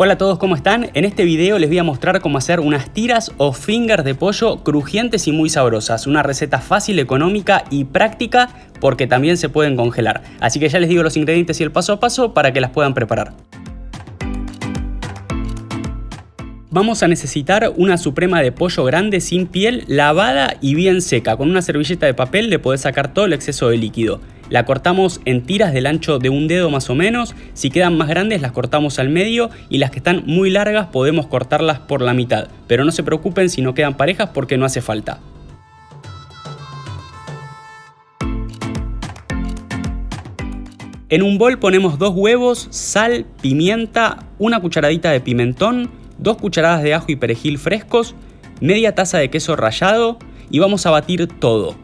Hola a todos, ¿cómo están? En este video les voy a mostrar cómo hacer unas tiras o fingers de pollo crujientes y muy sabrosas. Una receta fácil, económica y práctica porque también se pueden congelar. Así que ya les digo los ingredientes y el paso a paso para que las puedan preparar. Vamos a necesitar una suprema de pollo grande sin piel, lavada y bien seca. Con una servilleta de papel le podés sacar todo el exceso de líquido. La cortamos en tiras del ancho de un dedo más o menos, si quedan más grandes las cortamos al medio y las que están muy largas podemos cortarlas por la mitad, pero no se preocupen si no quedan parejas porque no hace falta. En un bol ponemos dos huevos, sal, pimienta, una cucharadita de pimentón, dos cucharadas de ajo y perejil frescos, media taza de queso rallado y vamos a batir todo.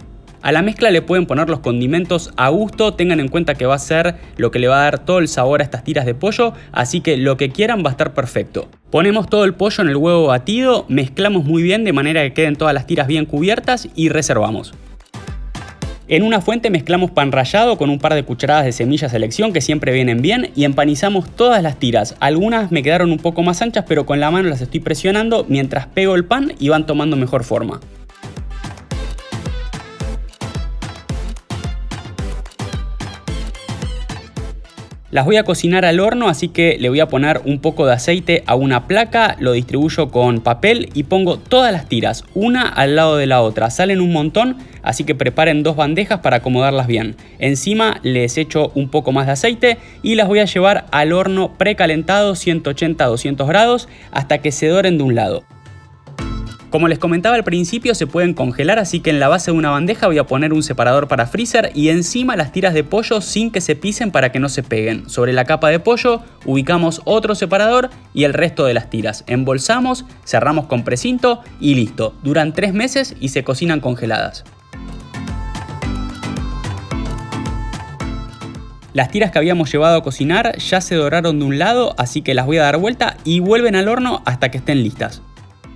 A la mezcla le pueden poner los condimentos a gusto, tengan en cuenta que va a ser lo que le va a dar todo el sabor a estas tiras de pollo, así que lo que quieran va a estar perfecto. Ponemos todo el pollo en el huevo batido, mezclamos muy bien de manera que queden todas las tiras bien cubiertas y reservamos. En una fuente mezclamos pan rallado con un par de cucharadas de semillas selección que siempre vienen bien y empanizamos todas las tiras. Algunas me quedaron un poco más anchas pero con la mano las estoy presionando mientras pego el pan y van tomando mejor forma. Las voy a cocinar al horno, así que le voy a poner un poco de aceite a una placa, lo distribuyo con papel y pongo todas las tiras, una al lado de la otra. Salen un montón, así que preparen dos bandejas para acomodarlas bien. Encima les echo un poco más de aceite y las voy a llevar al horno precalentado 180-200 grados hasta que se doren de un lado. Como les comentaba al principio se pueden congelar así que en la base de una bandeja voy a poner un separador para freezer y encima las tiras de pollo sin que se pisen para que no se peguen. Sobre la capa de pollo ubicamos otro separador y el resto de las tiras. Embolsamos, cerramos con precinto y listo. Duran 3 meses y se cocinan congeladas. Las tiras que habíamos llevado a cocinar ya se doraron de un lado, así que las voy a dar vuelta y vuelven al horno hasta que estén listas.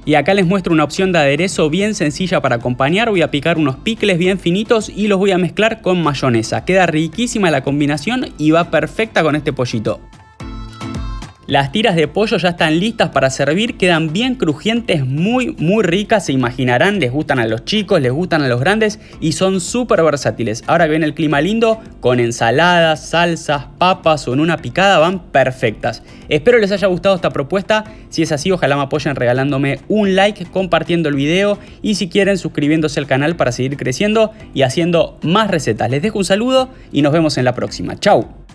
Y acá les muestro una opción de aderezo bien sencilla para acompañar. Voy a picar unos picles bien finitos y los voy a mezclar con mayonesa. Queda riquísima la combinación y va perfecta con este pollito. Las tiras de pollo ya están listas para servir, quedan bien crujientes, muy muy ricas, se imaginarán, les gustan a los chicos, les gustan a los grandes y son súper versátiles. Ahora que viene el clima lindo, con ensaladas, salsas, papas o en una picada van perfectas. Espero les haya gustado esta propuesta, si es así ojalá me apoyen regalándome un like, compartiendo el video y si quieren suscribiéndose al canal para seguir creciendo y haciendo más recetas. Les dejo un saludo y nos vemos en la próxima. Chau.